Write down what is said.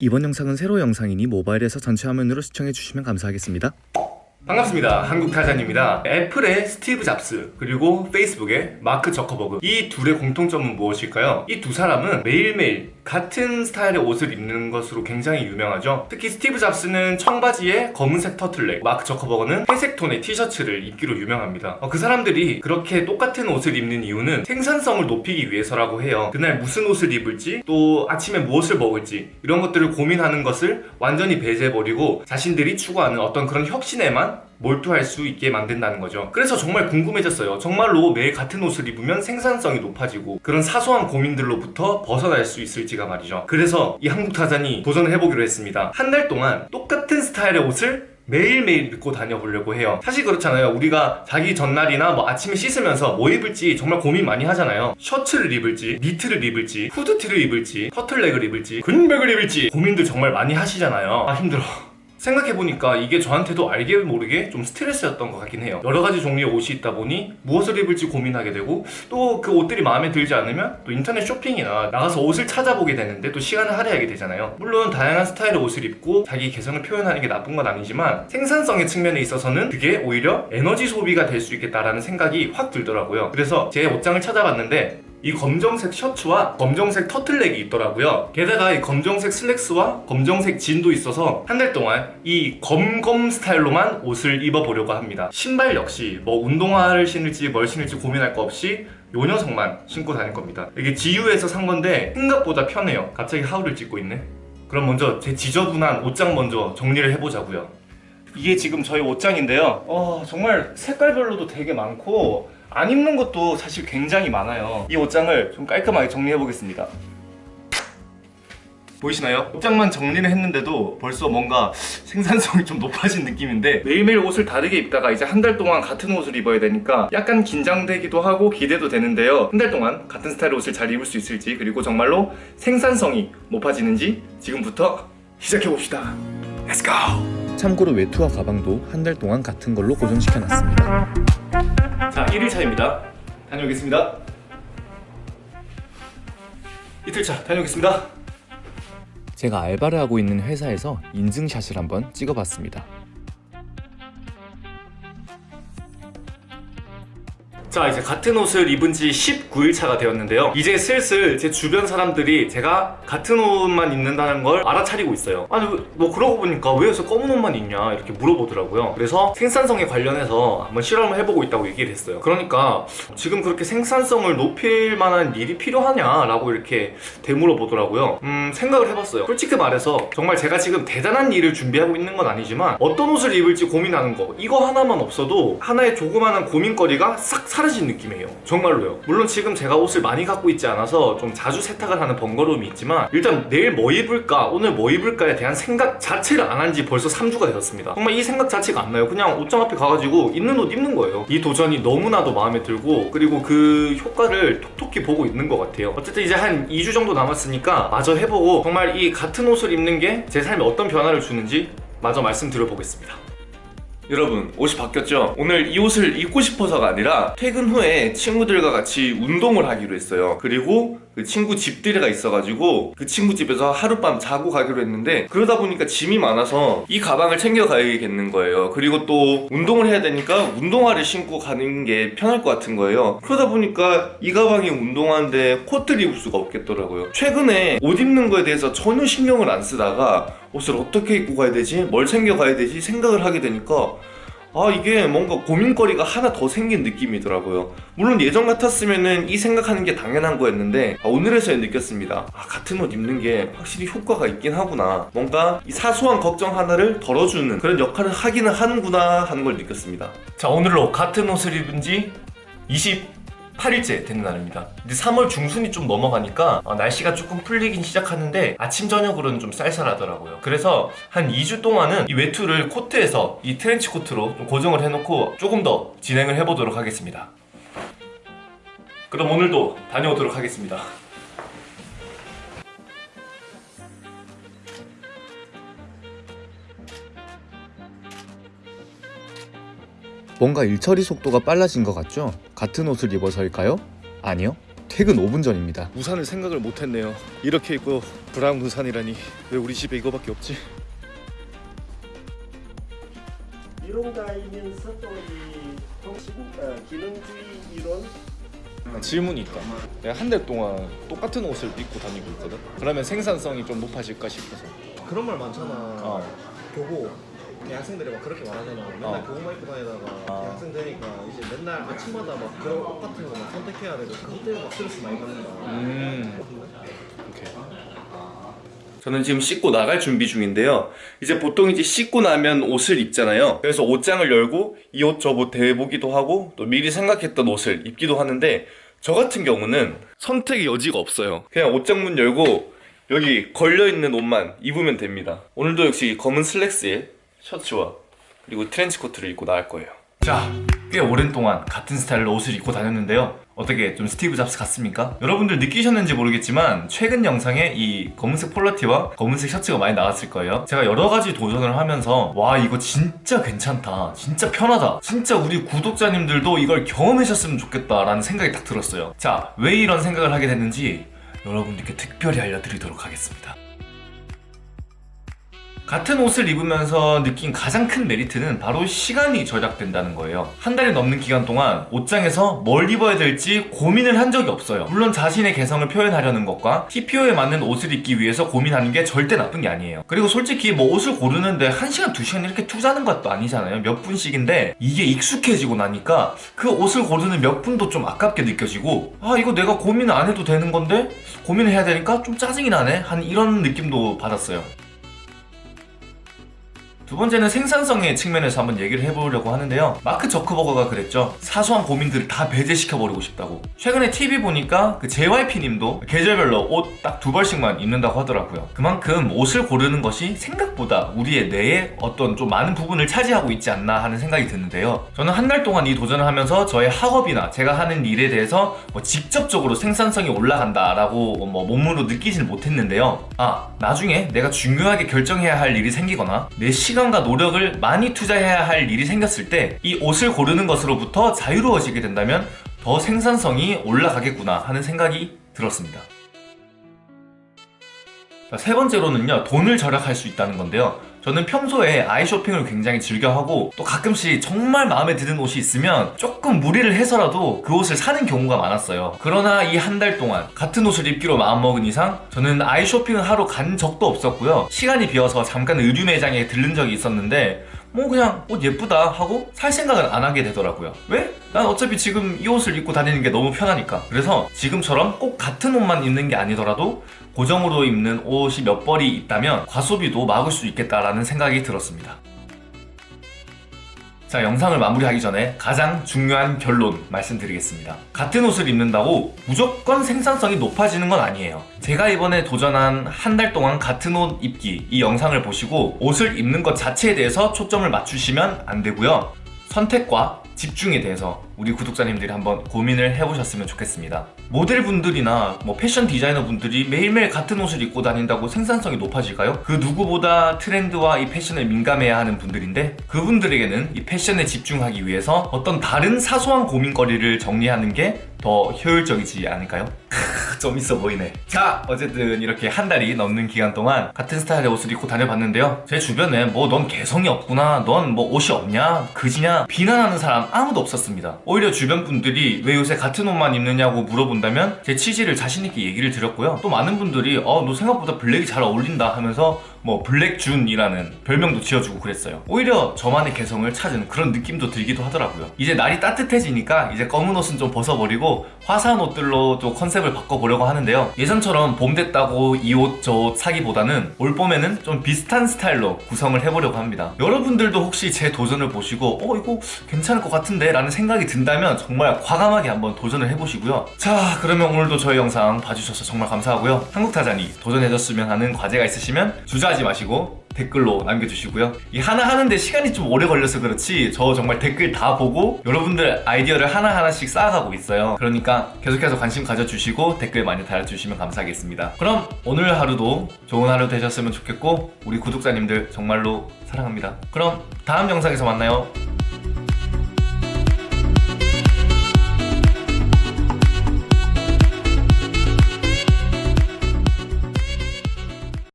이번 영상은 세로 영상이니 모바일에서 전체 화면으로 시청해주시면 감사하겠습니다. 반갑습니다. 한국타잔입니다. 애플의 스티브 잡스 그리고 페이스북의 마크 저커버그 이 둘의 공통점은 무엇일까요? 이 두 사람은 매일매일 같은 스타일의 옷을 입는 것으로 굉장히 유명하죠. 특히 스티브 잡스는 청바지에 검은색 터틀넥, 마크 저커버그는 회색 톤의 티셔츠를 입기로 유명합니다. 어, 그 사람들이 그렇게 똑같은 옷을 입는 이유는 생산성을 높이기 위해서라고 해요. 그날 무슨 옷을 입을지 또 아침에 무엇을 먹을지 이런 것들을 고민하는 것을 완전히 배제해버리고 자신들이 추구하는 어떤 그런 혁신에만 몰두할 수 있게 만든다는 거죠. 그래서 정말 궁금해졌어요. 정말로 매일 같은 옷을 입으면 생산성이 높아지고 그런 사소한 고민들로부터 벗어날 수 있을지가 말이죠. 그래서 이 한국 타잔이 도전을 해보기로 했습니다. 한 달 동안 똑같은 스타일의 옷을 매일매일 입고 다녀보려고 해요 사실 그렇잖아요 우리가 자기 전날이나 뭐 아침에 씻으면서 뭐 입을지 정말 고민 많이 하잖아요 셔츠를 입을지 니트를 입을지 후드티를 입을지 터틀넥을 입을지 근백을 입을지 고민들 정말 많이 하시잖아요 아 힘들어 생각해보니까 이게 저한테도 알게 모르게 좀 스트레스였던 것 같긴 해요. 여러 가지 종류의 옷이 있다 보니 무엇을 입을지 고민하게 되고 또 그 옷들이 마음에 들지 않으면 또 인터넷 쇼핑이나 나가서 옷을 찾아보게 되는데 또 시간을 할애하게 되잖아요. 물론 다양한 스타일의 옷을 입고 자기 개성을 표현하는 게 나쁜 건 아니지만 생산성의 측면에 있어서는 그게 오히려 에너지 소비가 될 수 있겠다라는 생각이 확 들더라고요. 그래서 제 옷장을 찾아봤는데 이 검정색 셔츠와 검정색 터틀넥이 있더라고요. 게다가 이 검정색 슬랙스와 검정색 진도 있어서 한 달 동안 이 검검 스타일로만 옷을 입어보려고 합니다. 신발 역시 뭐 운동화를 신을지 뭘 신을지 고민할 거 없이 요 녀석만 신고 다닐 겁니다. 이게 지유에서 산 건데 생각보다 편해요. 갑자기 하울을 찍고 있네. 그럼 먼저 제 지저분한 옷장 먼저 정리를 해보자고요 이게 지금 저희 옷장인데요. 어, 정말 색깔별로도 되게 많고 안 입는 것도 사실 굉장히 많아요. 이 옷장을 좀 깔끔하게 정리해 보겠습니다. 보이시나요? 옷장만 정리를 했는데도 벌써 뭔가 생산성이 좀 높아진 느낌인데 매일매일 옷을 다르게 입다가 이제 한 달 동안 같은 옷을 입어야 되니까 약간 긴장되기도 하고 기대도 되는데요. 한 달 동안 같은 스타일의 옷을 잘 입을 수 있을지 그리고 정말로 생산성이 높아지는지 지금부터 시작해봅시다. Let's go! 참고로 외투와 가방도 한 달 동안 같은 걸로 고정시켜놨습니다. 자 1일 차입니다 다녀오겠습니다 이틀 차 다녀오겠습니다 제가 알바를 하고 있는 회사에서 인증샷을 한번 찍어봤습니다. 자 이제 같은 옷을 입은 지 19일 차가 되었는데요. 이제 슬슬 제 주변 사람들이 제가 같은 옷만 입는다는 걸 알아차리고 있어요. 아니 뭐 그러고 보니까 왜 요새 검은 옷만 입냐? 이렇게 물어보더라고요. 그래서 생산성에 관련해서 한번 실험을 해보고 있다고 얘기를 했어요. 그러니까 지금 그렇게 생산성을 높일 만한 일이 필요하냐 라고 이렇게 되물어 보더라고요. 음 생각을 해봤어요. 솔직히 말해서 정말 제가 지금 대단한 일을 준비하고 있는 건 아니지만 어떤 옷을 입을지 고민하는 거 이거 하나만 없어도 하나의 조그마한 고민거리가 싹 사라 진 느낌이에요. 정말로요. 물론 지금 제가 옷을 많이 갖고 있지 않아서 좀 자주 세탁을 하는 번거로움이 있지만 일단 내일 뭐 입을까 오늘 뭐 입을까에 대한 생각 자체를 안 한 지 벌써 3주가 되었습니다. 정말 이 생각 자체가 안 나요. 그냥 옷장 앞에 가가지고 입는 옷 입는 거예요. 이 도전이 너무나도 마음에 들고 그리고 그 효과를 톡톡히 보고 있는 것 같아요. 어쨌든 이제 한 2주 정도 남았으니까 마저 해보고 정말 이 같은 옷을 입는 게 제 삶에 어떤 변화를 주는지 마저 말씀드려 보겠습니다 여러분 옷이 바뀌었죠? 오늘 이 옷을 입고 싶어서가 아니라 퇴근 후에 친구들과 같이 운동을 하기로 했어요 그리고 그 친구 집들이가 있어가지고 그 친구 집에서 하룻밤 자고 가기로 했는데 그러다 보니까 짐이 많아서 이 가방을 챙겨가야겠는 거예요 그리고 또 운동을 해야 되니까 운동화를 신고 가는 게 편할 것 같은 거예요 그러다 보니까 이 가방에 운동화인데 코트를 입을 수가 없겠더라고요 최근에 옷 입는 거에 대해서 전혀 신경을 안 쓰다가 옷을 어떻게 입고 가야 되지? 뭘 챙겨 가야 되지? 생각을 하게 되니까 아 이게 뭔가 고민거리가 하나 더 생긴 느낌이더라고요. 물론 예전 같았으면 이 생각하는 게 당연한 거였는데 아, 오늘에서야 느꼈습니다. 아 같은 옷 입는 게 확실히 효과가 있긴 하구나. 뭔가 이 사소한 걱정 하나를 덜어주는 그런 역할을 하기는 하는구나 하는 걸 느꼈습니다. 자 오늘로 같은 옷을 입은 지 20... 8일째 되는 날입니다. 근데 3월 중순이 좀 넘어가니까 어, 날씨가 조금 풀리긴 시작하는데 아침 저녁으로는 좀 쌀쌀하더라고요. 그래서 한 2주 동안은 이 외투를 코트에서 이 트렌치 코트로 좀 고정을 해놓고 조금 더 진행을 해보도록 하겠습니다. 그럼 오늘도 다녀오도록 하겠습니다 뭔가 일처리 속도가 빨라진 것 같죠? 같은 옷을 입어서일까요? 아니요. 퇴근 5분 전입니다. 우산을 생각을 못했네요. 이렇게 입고 브라운 우산이라니 왜 우리 집에 이거밖에 없지? 이론가이면서도 이 통신 어, 기능주의 이론 질문이 있다. 내가 한 달 동안 똑같은 옷을 입고 다니고 있거든. 그러면 생산성이 좀 높아질까 싶어서. 그런 말 많잖아. 어. 교복 대학생들이 막 그렇게 말하잖아. 맨날 어. 교복만 입고 다니다가 어. 대학생 되니까 이제 맨날 아침마다 막 그런 옷 같은 거 막 선택해야 되고 그것 때문에 막 스트레스 많이 받는다. 음. 오케이. 저는 지금 씻고 나갈 준비 중인데요. 이제 보통 이제 씻고 나면 옷을 입잖아요. 그래서 옷장을 열고 이 옷 저 옷 대보기도 하고 또 미리 생각했던 옷을 입기도 하는데 저 같은 경우는 선택의 여지가 없어요. 그냥 옷장 문 열고 여기 걸려 있는 옷만 입으면 됩니다. 오늘도 역시 검은 슬랙스에 셔츠와 그리고 트렌치 코트를 입고 나갈 거예요. 자, 꽤 오랜 동안 같은 스타일로 옷을 입고 다녔는데요. 어떻게 좀 스티브 잡스 같습니까? 여러분들 느끼셨는지 모르겠지만 최근 영상에 이 검은색 폴라티와 검은색 셔츠가 많이 나왔을 거예요. 제가 여러 가지 도전을 하면서 와 이거 진짜 괜찮다. 진짜 편하다. 진짜 우리 구독자님들도 이걸 경험하셨으면 좋겠다라는 생각이 딱 들었어요. 자, 왜 이런 생각을 하게 됐는지 여러분들께 특별히 알려드리도록 하겠습니다. 같은 옷을 입으면서 느낀 가장 큰 메리트는 바로 시간이 절약된다는 거예요. 한 달이 넘는 기간 동안 옷장에서 뭘 입어야 될지 고민을 한 적이 없어요. 물론 자신의 개성을 표현하려는 것과 TPO에 맞는 옷을 입기 위해서 고민하는 게 절대 나쁜 게 아니에요. 그리고 솔직히 뭐 옷을 고르는데 1시간, 2시간 이렇게 투자하는 것도 아니잖아요. 몇 분씩인데 이게 익숙해지고 나니까 그 옷을 고르는 몇 분도 좀 아깝게 느껴지고 아 이거 내가 고민을 안 해도 되는 건데 고민을 해야 되니까 좀 짜증이 나네? 한 이런 느낌도 받았어요. 두 번째는 생산성의 측면에서 한번 얘기를 해보려고 하는데요. 마크 저크버거가 그랬죠. 사소한 고민들을 다 배제시켜버리고 싶다고. 최근에 TV 보니까 그 JYP님도 계절별로 옷 딱 두 벌씩만 입는다고 하더라고요. 그만큼 옷을 고르는 것이 생각보다 우리의 뇌에 어떤 좀 많은 부분을 차지하고 있지 않나 하는 생각이 드는데요. 저는 한 달 동안 이 도전을 하면서 저의 학업이나 제가 하는 일에 대해서 뭐 직접적으로 생산성이 올라간다 라고 뭐 몸으로 느끼지는 못했는데요. 아, 나중에 내가 중요하게 결정해야 할 일이 생기거나 내 시 간과 노력을 많이 투자해야 할 일이 생겼을 때 이 옷을 고르는 것으로부터 자유로워지게 된다면 더 생산성이 올라가겠구나 하는 생각이 들었습니다. 자, 세 번째로는요, 돈을 절약할 수 있다는 건데요. 저는 평소에 아이 쇼핑을 굉장히 즐겨하고 또 가끔씩 정말 마음에 드는 옷이 있으면 조금 무리를 해서라도 그 옷을 사는 경우가 많았어요. 그러나 이 한 달 동안 같은 옷을 입기로 마음먹은 이상 저는 아이 쇼핑을 하러 간 적도 없었고요. 시간이 비어서 잠깐 의류 매장에 들른 적이 있었는데 뭐 그냥 옷 예쁘다 하고 살 생각은 안 하게 되더라고요. 왜? 난 어차피 지금 이 옷을 입고 다니는 게 너무 편하니까. 그래서 지금처럼 꼭 같은 옷만 입는 게 아니더라도 고정으로 입는 옷이 몇 벌이 있다면 과소비도 막을 수 있겠다라는 생각이 들었습니다. 자, 영상을 마무리하기 전에 가장 중요한 결론 말씀드리겠습니다. 같은 옷을 입는다고 무조건 생산성이 높아지는 건 아니에요. 제가 이번에 도전한 한 달 동안 같은 옷 입기 이 영상을 보시고 옷을 입는 것 자체에 대해서 초점을 맞추시면 안 되고요. 선택과 집중에 대해서 우리 구독자님들이 한번 고민을 해보셨으면 좋겠습니다. 모델분들이나 뭐 패션 디자이너 분들이 매일매일 같은 옷을 입고 다닌다고 생산성이 높아질까요? 그 누구보다 트렌드와 이 패션에 민감해야 하는 분들인데 그분들에게는 이 패션에 집중하기 위해서 어떤 다른 사소한 고민거리를 정리하는 게 더 효율적이지 않을까요? 좀 있어 보이네. 자, 어쨌든 이렇게 한 달이 넘는 기간 동안 같은 스타일의 옷을 입고 다녀봤는데요. 제 주변에 뭐 넌 개성이 없구나, 넌 뭐 옷이 없냐, 그지냐 비난하는 사람 아무도 없었습니다. 오히려 주변 분들이 왜 요새 같은 옷만 입느냐고 물어본다면 제 취지를 자신있게 얘기를 드렸고요. 또 많은 분들이 어, 너 생각보다 블랙이 잘 어울린다 하면서 뭐 블랙준이라는 별명도 지어주고 그랬어요. 오히려 저만의 개성을 찾은 그런 느낌도 들기도 하더라고요. 이제 날이 따뜻해지니까 이제 검은 옷은 좀 벗어버리고 화사한 옷들로 또 컨셉을 바꿔보려고 하는데요. 예전처럼 봄 됐다고 이 옷 저 옷 사기보다는 올 봄에는 좀 비슷한 스타일로 구성을 해보려고 합니다. 여러분들도 혹시 제 도전을 보시고 어 이거 괜찮을 것 같은데 라는 생각이 든다면 정말 과감하게 한번 도전을 해보시고요. 자 그러면 오늘도 저희 영상 봐주셔서 정말 감사하고요. 한국타잔이 도전해줬으면 하는 과제가 있으시면 주 저하지 마시고 댓글로 남겨주시고요. 이 하나 하는데 시간이 좀 오래 걸려서 그렇지 저 정말 댓글 다 보고 여러분들 아이디어를 하나하나씩 쌓아가고 있어요. 그러니까 계속해서 관심 가져주시고 댓글 많이 달아주시면 감사하겠습니다. 그럼 오늘 하루도 좋은 하루 되셨으면 좋겠고 우리 구독자님들 정말로 사랑합니다. 그럼 다음 영상에서 만나요.